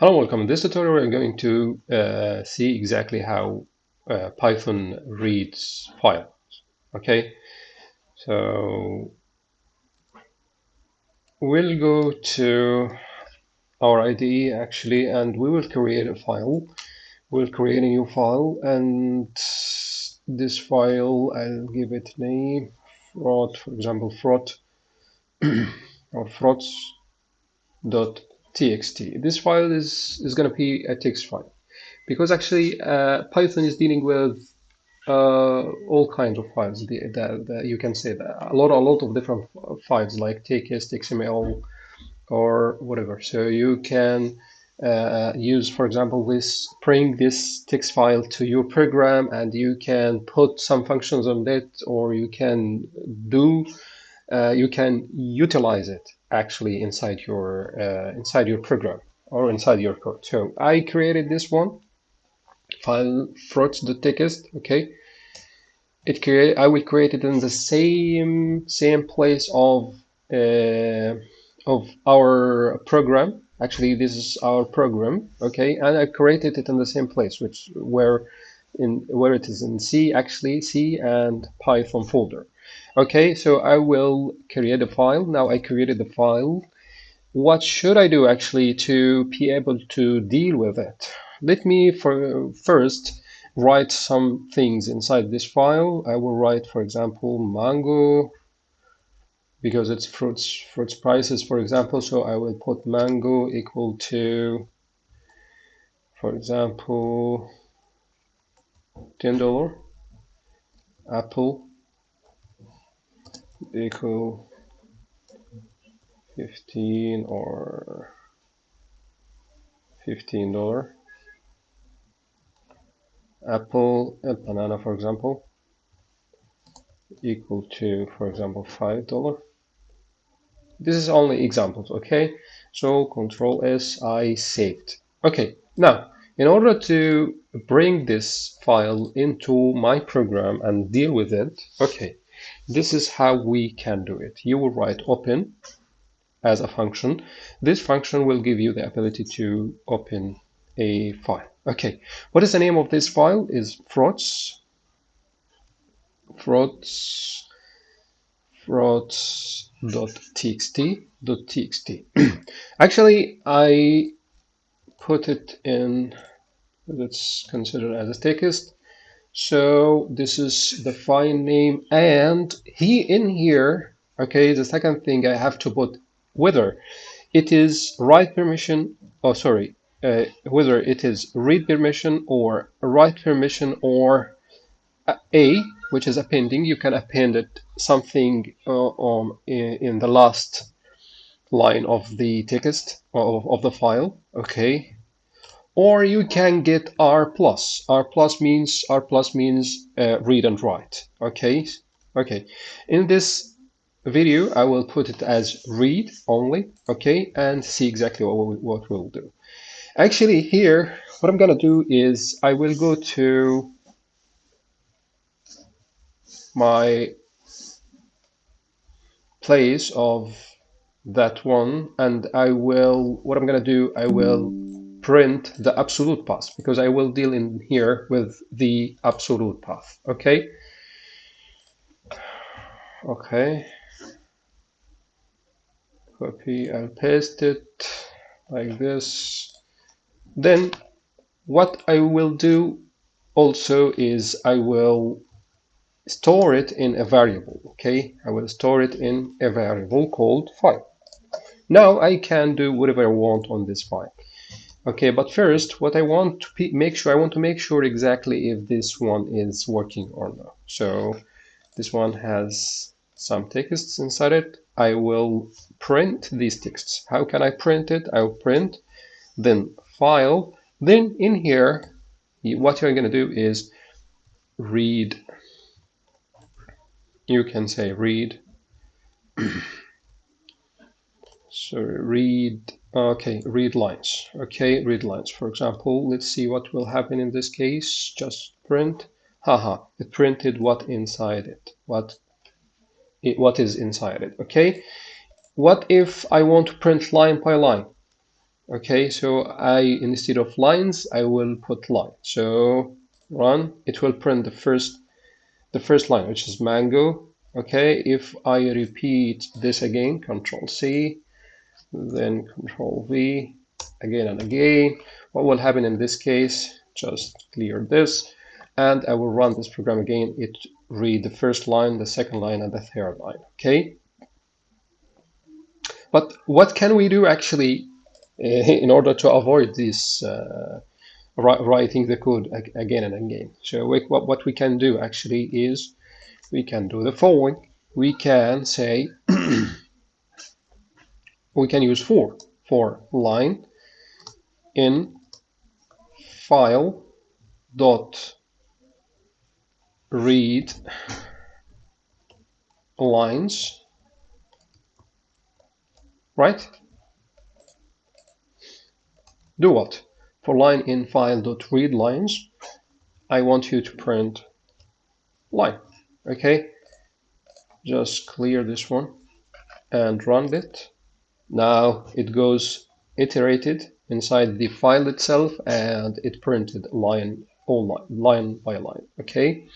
Hello, and welcome. In this tutorial, we're going to uh, see exactly how uh, Python reads files. Okay, so we'll go to our IDE actually, and we will create a file. We'll create a new file, and this file, I'll give it name, fraud for example, fraud or frauds dot txt. This file is, is going to be a text file because actually uh, Python is dealing with uh, all kinds of files. The, you can say that a lot, a lot of different files like text, XML, or whatever. So you can uh, use, for example, this bring this text file to your program, and you can put some functions on it, or you can do, uh, you can utilize it actually inside your uh, inside your program or inside your code. So I created this one file text. Okay, it create I will create it in the same same place of uh, of our program. Actually, this is our program. Okay, and I created it in the same place, which where in where it is in C actually C and Python folder. Okay, so I will create a file. Now I created the file. What should I do actually to be able to deal with it? Let me for, first write some things inside this file. I will write, for example, mango because it's fruits fruits prices, for example. So I will put mango equal to, for example, $10. Apple equal 15 or 15 dollar. Apple and banana for example equal to for example five dollar. This is only examples okay? So control s i saved. Okay now in order to bring this file into my program and deal with it okay this is how we can do it. You will write open as a function. This function will give you the ability to open a file. Okay, what is the name of this file? Is frots frots frots.txt .txt. Actually, I put it in. Let's consider it as a text so this is the file name and he in here, okay, the second thing I have to put whether it is write permission, oh sorry, uh, whether it is read permission or write permission or a, which is appending, you can append it something uh, um, in, in, the last line of the text of, of the file, okay, or you can get R plus. R plus means R plus means uh, read and write. Okay, okay. In this video, I will put it as read only. Okay, and see exactly what we, what we'll do. Actually, here, what I'm gonna do is I will go to my place of that one and I will what I'm gonna do I will print the absolute path because I will deal in here with the absolute path. Okay. Okay. Copy and paste it like this. Then what I will do also is I will store it in a variable. Okay. I will store it in a variable called file. Now I can do whatever I want on this file. Okay, but first, what I want to make sure, I want to make sure exactly if this one is working or not. So this one has some texts inside it. I will print these texts. How can I print it? I'll print, then file, then in here, what you're going to do is read. You can say read. so read Okay, read lines. Okay, read lines. For example, let's see what will happen in this case. Just print. Haha, it printed what inside it. What it, what is inside it. Okay. What if I want to print line by line? Okay, so I instead of lines, I will put line. So run, it will print the first the first line, which is mango. Okay, if I repeat this again, Control C, then Control V, again and again, what will happen in this case? Just clear this, and I will run this program again. It read the first line, the second line, and the third line. Okay. But what can we do actually in order to avoid this uh, writing the code again and again? So we, what, what we can do actually is we can do the following. We can say we can use for for line in file dot read lines, right? Do what? For line in file dot read lines, I want you to print line. Okay, just clear this one and run it. Now it goes iterated inside the file itself and it printed line all line, line by line. Okay,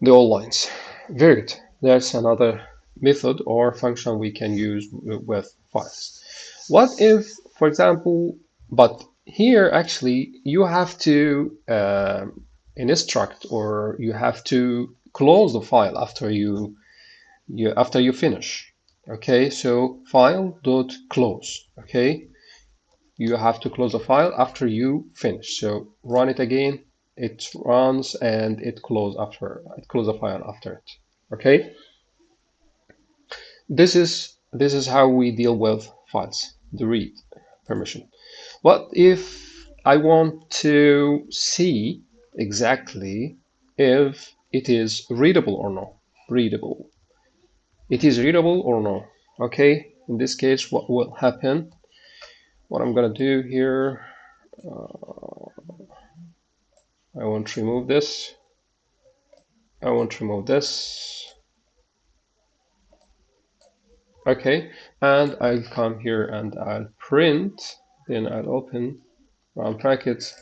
the all lines. Very good. That's another method or function we can use with files. What if, for example, but here actually you have to uh, instruct or you have to close the file after you, you after you finish. Okay, so file dot close. Okay, you have to close the file after you finish. So run it again it runs and it close after it close the file after it okay this is this is how we deal with files the read permission what if I want to see exactly if it is readable or not readable it is readable or no okay in this case what will happen what I'm gonna do here uh, I want to remove this. I want to remove this. Okay, and I'll come here and I'll print, then I'll open round brackets.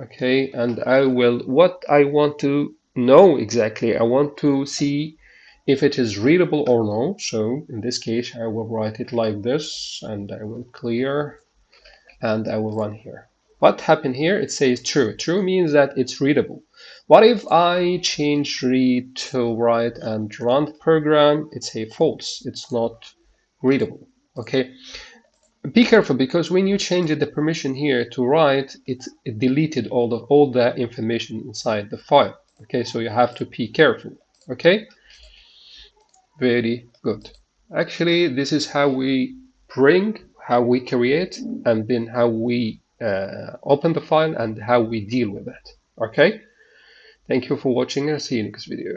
Okay, and I will, what I want to know exactly, I want to see if it is readable or no. So in this case, I will write it like this and I will clear and I will run here. What happened here? It says true. True means that it's readable. What if I change read to write and run the program? It's a false. It's not readable. Okay. Be careful because when you change the permission here to write, it, it deleted all the all the information inside the file. Okay, so you have to be careful. Okay. Very good. Actually, this is how we bring, how we create, and then how we uh, open the file and how we deal with it. Okay. Thank you for watching and see you next video.